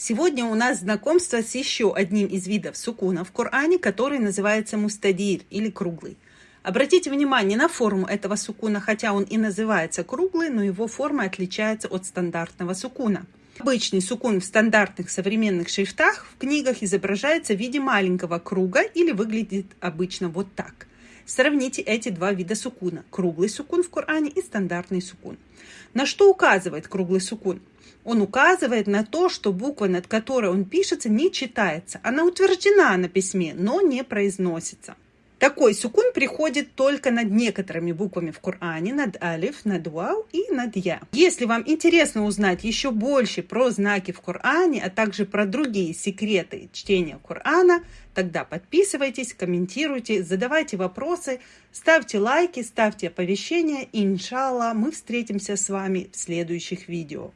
Сегодня у нас знакомство с еще одним из видов сукуна в Коране, который называется мустадир или круглый. Обратите внимание на форму этого сукуна, хотя он и называется круглый, но его форма отличается от стандартного сукуна. Обычный сукун в стандартных современных шрифтах в книгах изображается в виде маленького круга или выглядит обычно вот так. Сравните эти два вида сукуна – круглый сукун в Коране и стандартный сукун. На что указывает круглый сукун? Он указывает на то, что буква, над которой он пишется, не читается. Она утверждена на письме, но не произносится. Такой сукун приходит только над некоторыми буквами в Коране, над алиф, над вау и над я. Если вам интересно узнать еще больше про знаки в Коране, а также про другие секреты чтения Корана, тогда подписывайтесь, комментируйте, задавайте вопросы, ставьте лайки, ставьте оповещения. И, иншаллах, мы встретимся с вами в следующих видео.